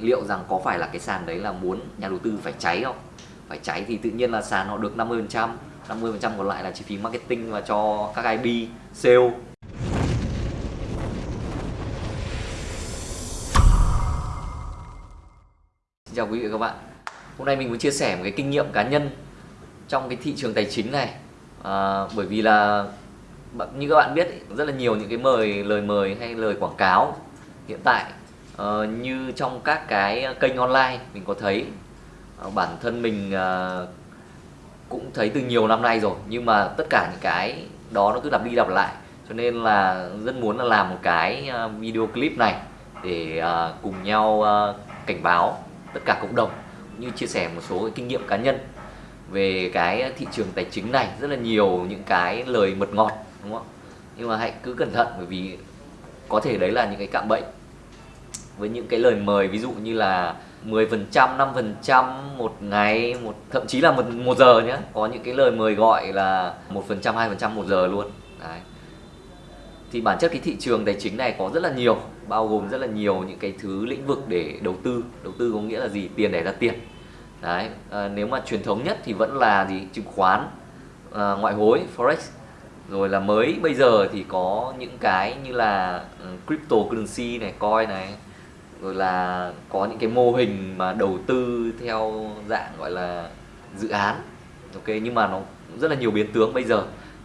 liệu rằng có phải là cái sàn đấy là muốn nhà đầu tư phải cháy không? Phải cháy thì tự nhiên là sàn họ được 50% 50% còn lại là chi phí marketing và cho các IB sale. Xin chào quý vị và các bạn. Hôm nay mình muốn chia sẻ một cái kinh nghiệm cá nhân trong cái thị trường tài chính này. À, bởi vì là như các bạn biết rất là nhiều những cái mời lời mời hay lời quảng cáo hiện tại uh, như trong các cái kênh online mình có thấy uh, bản thân mình uh, cũng thấy từ nhiều năm nay rồi nhưng mà tất cả những cái đó nó cứ lặp đi lặp lại. Cho nên là rất muốn là làm một cái video clip này để uh, cùng nhau uh, cảnh báo tất cả cộng đồng như chia sẻ một số cái kinh nghiệm cá nhân về cái thị trường tài chính này rất là nhiều những cái lời mật ngọt đúng không? Nhưng mà hãy cứ cẩn thận bởi vì có thể đấy là những cái cạm bẫy với những cái lời mời ví dụ như là 10% 5% một ngày một thậm chí là một, một giờ nhé có những cái lời mời gọi là 1% 2% một giờ luôn. Đấy. Thì bản chất cái thị trường tài chính này có rất là nhiều bao gồm rất là nhiều những cái thứ lĩnh vực để đầu tư. Đầu tư có nghĩa là gì? Tiền để ra tiền. Đấy. À, nếu mà truyền thống nhất thì vẫn là gì? Chứng khoán à, ngoại hối forex. Rồi là mới bây giờ thì có những cái như là ừ, cryptocurrency này coin này rồi là có những cái mô hình mà đầu tư theo dạng gọi là dự án. Ok nhưng mà nó rất là nhiều biến tướng bây giờ.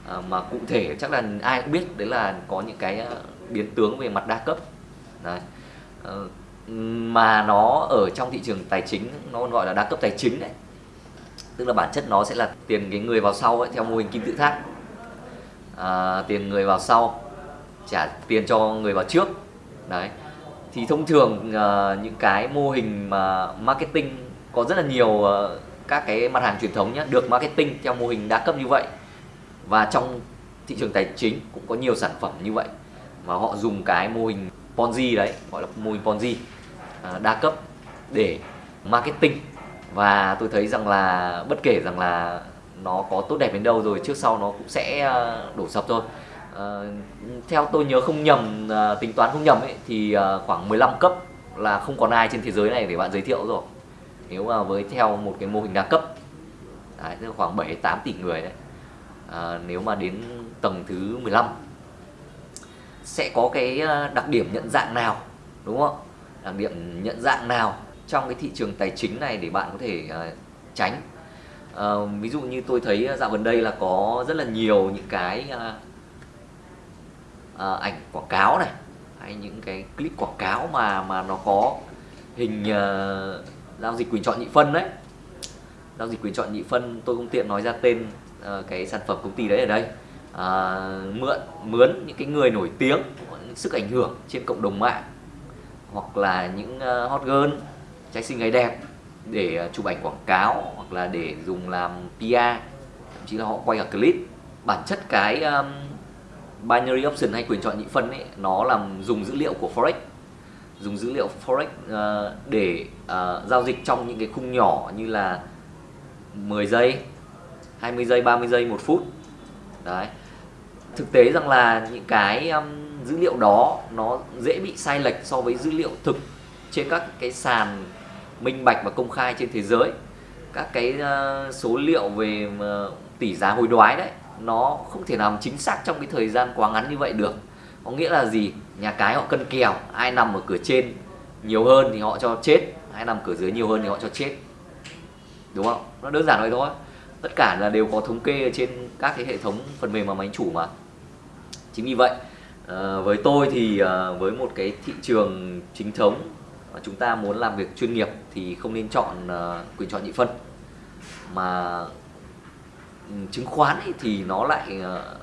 À, mà cụ thể chắc là ai cũng biết đấy là có những cái à, biến tướng về mặt đa cấp. Đấy. À, mà nó ở trong thị trường tài chính nó gọi là đa cấp tài chính đấy. Tức là bản chất nó sẽ là tiền cái người vào sau ấy, theo mô hình kim tự tháp. À, tiền người vào sau trả tiền cho người vào trước. Đấy thì thông thường uh, những cái mô hình mà marketing có rất là nhiều uh, các cái mặt hàng truyền thống nhé được marketing theo mô hình đa cấp như vậy. Và trong thị trường tài chính cũng có nhiều sản phẩm như vậy mà họ dùng cái mô hình Ponzi đấy gọi là mô hình Ponzi uh, đa cấp để marketing. Và tôi thấy rằng là bất kể rằng là nó có tốt đẹp đến đâu rồi trước sau nó cũng sẽ đổ sập thôi. Ờ, theo tôi nhớ không nhầm uh, tính toán không nhầm ấy thì uh, khoảng 15 cấp là không còn ai trên thế giới này để bạn giới thiệu rồi. Nếu mà với theo một cái mô hình đa cấp đấy, tức là khoảng 7 8 tỷ người đấy. À, nếu mà đến tầng thứ 15 sẽ có cái đặc điểm nhận dạng nào đúng không? Đặc điểm nhận dạng nào trong cái thị trường tài chính này để bạn có thể uh, tránh? Uh, ví dụ như tôi thấy dạo gần đây là có rất là nhiều những cái uh, uh, ảnh quảng cáo này hay những cái clip quảng cáo mà mà nó có hình uh, giao dịch quyền chọn nhị phân đấy. Giao dịch quyền chọn nhị phân tôi không tiện nói ra tên uh, cái sản phẩm công ty đấy ở đây. Uh, mượn mướn những cái người nổi tiếng sức ảnh hưởng trên cộng đồng mạng hoặc là những uh, hot girl trai xinh gái đẹp để uh, chụp ảnh quảng cáo hoặc là để dùng làm PR thậm chí là họ quay cả clip. Bản chất cái um, binary option hay quyền chọn nhị phân ấy nó làm dùng dữ liệu của forex. Dùng dữ liệu forex uh, để uh, giao dịch trong những cái khung nhỏ như là 10 giây 20 giây 30 giây một phút. Đấy. Thực tế rằng là những cái um, dữ liệu đó nó dễ bị sai lệch so với dữ liệu thực trên các cái sàn minh bạch và công khai trên thế giới. Các cái uh, số liệu về uh, tỷ giá hối đoái đấy nó không thể nào chính xác trong cái thời gian quá ngắn như vậy được. Có nghĩa là gì? Nhà cái họ cân kèo ai nằm ở cửa trên nhiều hơn thì họ cho chết ai nằm cửa dưới nhiều hơn thì họ cho chết. Đúng không? Nó đơn giản vậy thôi. Tất cả là đều có thống kê trên các cái hệ thống phần mềm mà máy chủ mà. Chính vì vậy à, với tôi thì à, với một cái thị trường chính thống mà chúng ta muốn làm việc chuyên nghiệp thì không nên chọn à, quyền chọn nhị phân mà chứng khoán ấy thì nó lại ờ,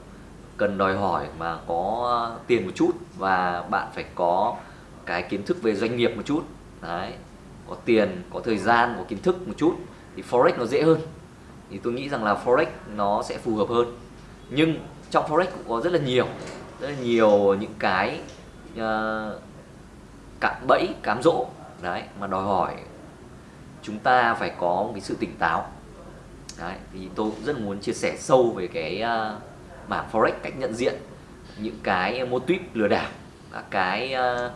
cần đòi hỏi mà có tiền một chút và bạn phải có cái kiến thức về doanh nghiệp một chút. Đấy có tiền có thời gian có kiến thức một chút thì forex nó dễ hơn. Thì tôi nghĩ rằng là forex nó sẽ phù hợp hơn. Nhưng trong forex cũng có rất là nhiều rất là nhiều những cái uh, cạm bẫy cám dỗ đấy mà đòi hỏi chúng ta phải có một cái sự tỉnh táo. Đấy, thì tôi cũng rất muốn chia sẻ sâu về cái uh, mảng forex cách nhận diện những cái mô típ lừa đảo các cái uh,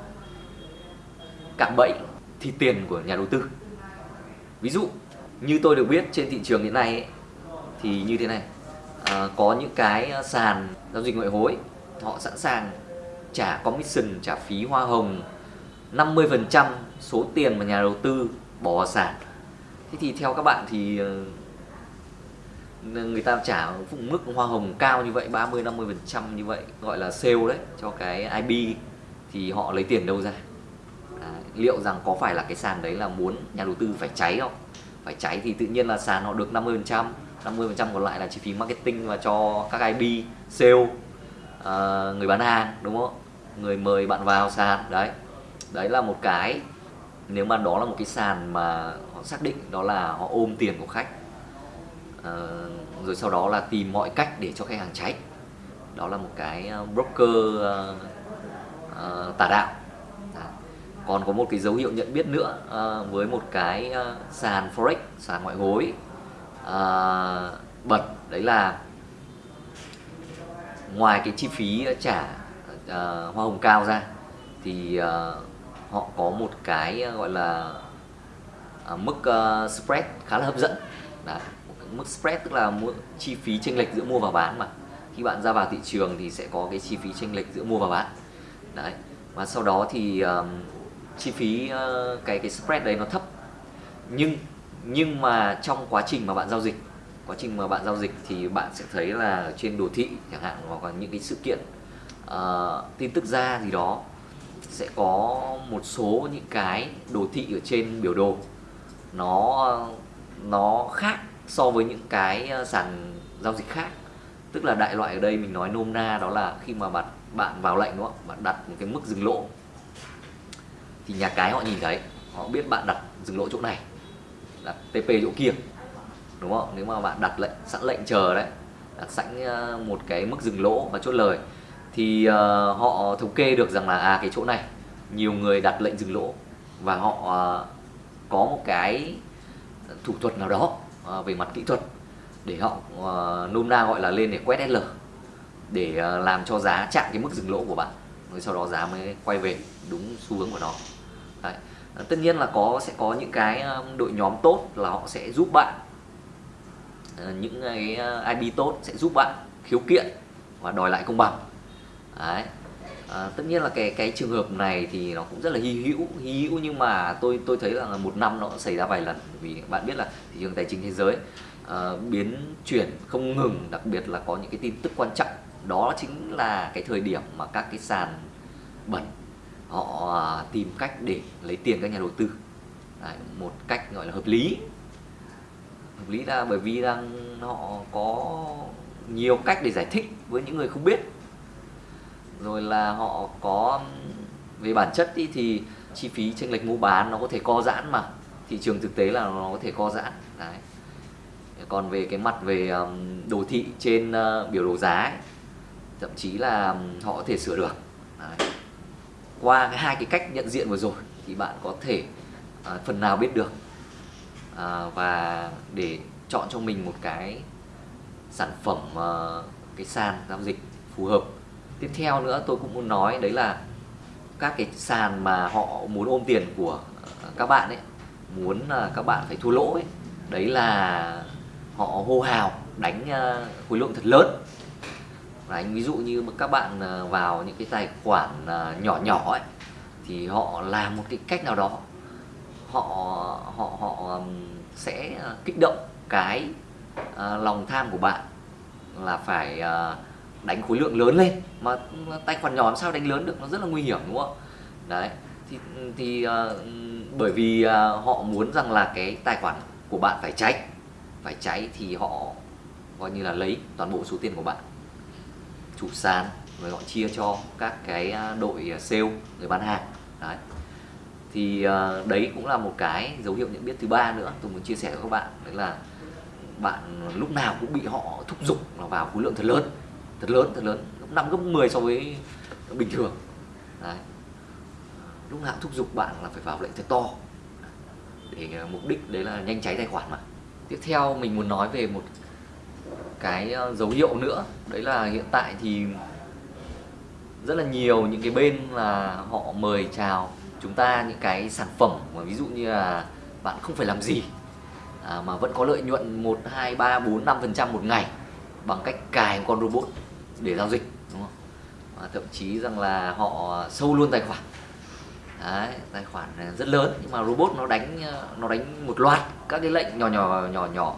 cạm bẫy thì tiền của nhà đầu tư. Ví dụ như tôi được biết trên thị trường hiện nay ấy, thì như thế này à, có những cái sàn giao dịch ngoại hối họ sẵn sàng trả commission trả phí hoa hồng 50% số tiền mà nhà đầu tư bỏ vào sàn. Thế thì theo các bạn thì ờ, người ta trả mức hoa hồng cao như vậy 30 50 phần trăm như vậy gọi là sale đấy cho cái ip thì họ lấy tiền đâu ra? À, liệu rằng có phải là cái sàn đấy là muốn nhà đầu tư phải cháy không? Phải cháy thì tự nhiên là sàn họ được 50 phần trăm 50 phần trăm còn lại là chi phí marketing và cho các ip sale. À, người bán hàng đúng không? Người mời bạn vào sàn đấy. Đấy là một cái nếu mà đó là một cái sàn mà họ xác định đó là họ ôm tiền của khách Ờ, rồi sau đó là tìm mọi cách để cho khách hàng cháy. Đó là một cái ờ, broker uh, uh, tà đạo. À. còn có một cái dấu hiệu nhận biết nữa uh, với một cái uh, sàn forex sàn ngoại hối. Uh, bật đấy là ngoài cái chi phí trả uh, hoa hồng cao ra thì uh, họ có một cái gọi là uh, mức uh, spread khá là hấp dẫn. Đấy, mức spread tức là chi phí chênh lệch giữa mua và bán mà. Khi bạn ra vào thị trường thì sẽ có cái chi phí chênh lệch giữa mua và bán. Đấy. Và sau đó thì um, chi phí uh, cái cái spread đấy nó thấp. Nhưng nhưng mà trong quá trình mà bạn giao dịch quá trình mà bạn giao dịch thì bạn sẽ thấy là trên đồ thị chẳng hạn hoặc là những cái sự kiện uh, tin tức ra gì đó sẽ có một số những cái đồ thị ở trên biểu đồ. Nó nó khác so với những cái ờ, sàn giao dịch khác. Tức là đại loại ở đây mình nói nôm na đó là khi mà bạn bạn vào lệnh đúng không bạn đặt một cái mức dừng lỗ thì nhà cái họ nhìn thấy họ biết bạn đặt dừng lỗ chỗ này đặt TP chỗ kia đúng không? Nếu mà bạn đặt lệnh sẵn lệnh chờ đấy đặt sẵn ờ, một cái mức dừng lỗ và chốt lời thì uh, họ thống kê được rằng là à cái chỗ này nhiều người đặt lệnh dừng lỗ và họ uh, có một cái thủ thuật nào đó Ờ, về mặt kỹ thuật, để họ ờ, nôm na gọi là lên để quét SL để ờ, làm cho giá chạm cái mức dừng lỗ của bạn rồi sau đó giá mới quay về, đúng xu hướng của nó Đấy. tất nhiên là có, sẽ có những cái đội nhóm tốt là họ sẽ giúp bạn những cái ip tốt sẽ giúp bạn khiếu kiện và đòi lại công bằng Đấy. À, tất nhiên là cái cái trường hợp này thì nó cũng rất là hy hữu hy hữu nhưng mà tôi tôi thấy là một năm nó xảy ra vài lần. Vì bạn biết là thị trường tài chính thế giới à, biến chuyển không ngừng đặc biệt là có những cái tin tức quan trọng. Đó chính là cái thời điểm mà các cái sàn bẩn họ ờ, tìm cách để lấy tiền các nhà đầu tư. Đấy, một cách gọi là hợp lý. Hợp lý là bởi vì rằng họ có nhiều cách để giải thích với những người không biết rồi là họ có về bản chất ý, thì chi phí chênh lệch mua bán nó có thể co giãn mà thị trường thực tế là nó có thể co giãn đấy còn về cái mặt về đồ thị trên ờ, biểu đồ giá ấy, thậm chí là họ có thể sửa được đấy. qua cái hai cái cách nhận diện vừa rồi thì bạn có thể à, phần nào biết được à, và để chọn cho mình một cái sản phẩm à, cái sàn giao dịch phù hợp tiếp theo nữa tôi cũng muốn nói đấy là các cái sàn mà họ muốn ôm tiền của ờ, các bạn ấy muốn là các bạn phải thua lỗ ấy đấy là họ hô hào đánh ờ, khối lượng thật lớn. Đấy, ví dụ như các bạn vào những cái tài khoản nhỏ nhỏ ấy thì họ làm một cái cách nào đó họ họ họ sẽ kích động cái lòng tham của bạn là phải đánh khối lượng lớn lên. Mà tài khoản nhỏ làm sao đánh lớn được? Nó rất là nguy hiểm đúng không đấy thì thì uh, bởi vì uh, họ muốn rằng là cái tài khoản của bạn phải cháy. Phải cháy thì họ coi như là lấy toàn bộ số tiền của bạn. Chủ sàn rồi họ chia cho các cái ờ, đội sale người bán hàng. Đấy. Thì uh, đấy cũng là một cái dấu hiệu nhận biết thứ ba nữa tôi muốn chia sẻ với các bạn. Đấy là bạn lúc nào cũng bị họ thúc giục vào khối lượng thật lớn thật lớn thật lớn gấp năm gấp 10 so với bình thường. Đấy. lúc nào thúc giục bạn là phải vào lệnh thật to. Để ờ, mục đích đấy là nhanh cháy tài khoản mà. Tiếp theo mình muốn nói về một cái ờ, dấu hiệu nữa. Đấy là hiện tại thì rất là nhiều những cái bên là họ mời chào chúng ta những cái sản phẩm mà ví dụ như là bạn không phải làm gì à, mà vẫn có lợi nhuận 1, 2, 3, 4, 5% một ngày bằng cách cài con robot để giao dịch đúng không? Và thậm chí rằng là họ sâu luôn tài khoản. Đấy, tài khoản rất lớn nhưng mà robot nó đánh nó đánh một loạt các cái lệnh nhỏ nhỏ nhỏ nhỏ.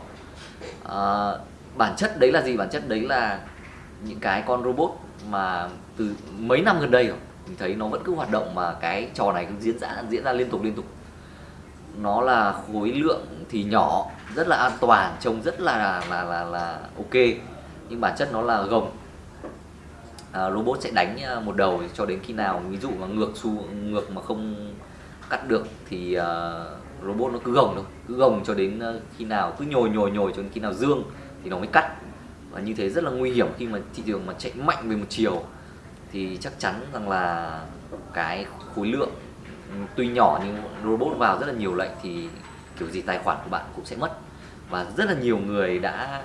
À, bản chất đấy là gì? Bản chất đấy là những cái con robot mà từ mấy năm gần đây rồi mình thấy nó vẫn cứ hoạt động mà cái trò này cứ diễn ra diễn ra liên tục liên tục. Nó là khối lượng thì nhỏ rất là an toàn trông rất là là là là ok. Nhưng bản chất nó là gồng à, robot sẽ đánh ờ, một đầu cho đến khi nào ví dụ mà ngược xu ngược mà không cắt được thì uh, robot nó cứ gồng thôi cứ gồng cho đến khi nào cứ nhồi nhồi nhồi cho đến khi nào dương thì nó mới cắt. Và như thế rất là nguy hiểm khi mà thị trường mà chạy mạnh về một chiều thì chắc chắn rằng là cái khối lượng ừ, tuy nhỏ nhưng robot vào rất là nhiều lệnh thì kiểu gì tài khoản của bạn cũng sẽ mất. Và rất là nhiều người đã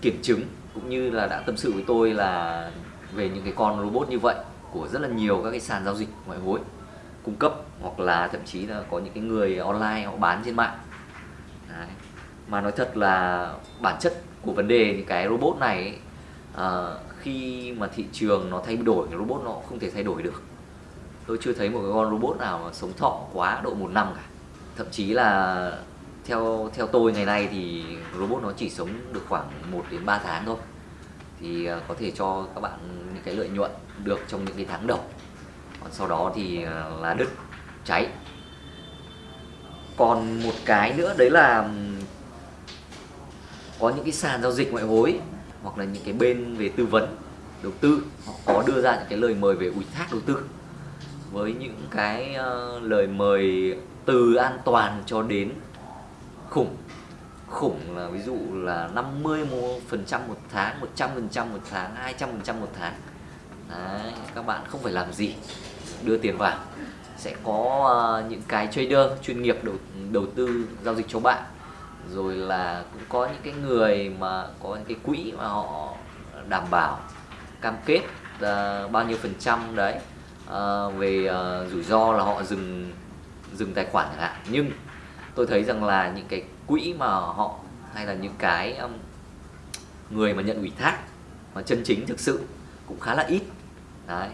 kiểm chứng cũng như là đã tâm sự với tôi là về những cái con robot như vậy của rất là nhiều các cái sàn giao dịch ngoại hối cung cấp hoặc là thậm chí là có những cái người online họ bán trên mạng. Đấy. mà nói thật là bản chất của vấn đề những cái robot này ấy, à, khi mà thị trường nó thay đổi thì robot nó không thể thay đổi được. Tôi chưa thấy một cái con robot nào mà sống thọ quá độ một năm cả. Thậm chí là theo theo tôi ngày nay thì robot nó chỉ sống được khoảng 1 đến 3 tháng thôi thì ờ, có thể cho các bạn những cái lợi nhuận được trong những cái tháng đầu. Còn sau đó thì ờ, là đứt cháy. Còn một cái nữa, đấy là có những cái sàn giao dịch ngoại hối hoặc là những cái bên về tư vấn, đầu tư, họ có đưa ra những cái lời mời về ủy thác đầu tư. Với những cái ờ, lời mời từ an toàn cho đến khủng khủng là ví dụ là 50 phần trăm một tháng 100 phần trăm một tháng 200 phần trăm một tháng. Đấy, các bạn không phải làm gì đưa tiền vào. Sẽ có uh, những cái trader chuyên nghiệp đầu đầu tư giao dịch cho bạn. Rồi là cũng có những cái người mà có những cái quỹ mà họ đảm bảo cam kết uh, bao nhiêu phần trăm đấy. Uh, về uh, rủi ro là họ dừng dừng tài khoản chẳng hạn. Nhưng tôi thấy rằng là những cái quỹ mà họ hay là những cái um, người mà nhận ủy thác mà chân chính thực sự cũng khá là ít. Đấy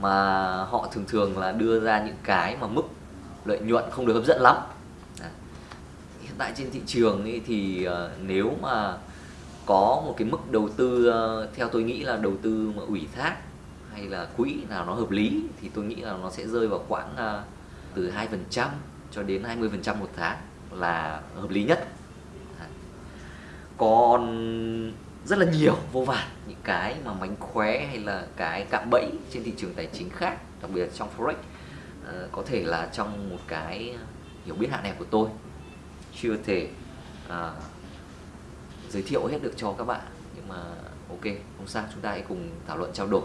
mà họ thường thường là đưa ra những cái mà mức lợi nhuận không được hấp dẫn lắm. Đấy. hiện tại trên thị trường ấy thì uh, nếu mà có một cái mức đầu tư uh, theo tôi nghĩ là đầu tư mà ủy thác hay là quỹ nào nó hợp lý thì tôi nghĩ là nó sẽ rơi vào khoảng uh, từ hai phần trăm cho đến 20 phần trăm một tháng là hợp lý nhất. Còn rất là nhiều vô vàn những cái mà mánh khóe hay là cái cạm bẫy trên thị trường tài chính khác đặc biệt là trong forex ờ, có thể là trong một cái hiểu biết hạn hẹp của tôi chưa thể à, giới thiệu hết được cho các bạn. Nhưng mà ok không sao chúng ta hãy cùng thảo luận trao đổi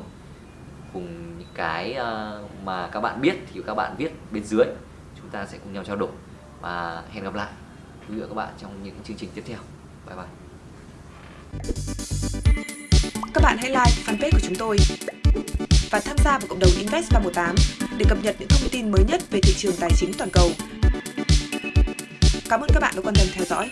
cùng những cái ờ, mà các bạn biết thì các bạn viết bên dưới chúng ta sẽ cùng nhau trao đổi và hẹn gặp lại quý vị và các bạn trong những chương trình tiếp theo bye bye các bạn hãy like fanpage của chúng tôi và tham gia vào cộng đồng Invest 318 để cập nhật những thông tin mới nhất về thị trường tài chính toàn cầu. Cảm ơn các bạn đã quan tâm theo dõi.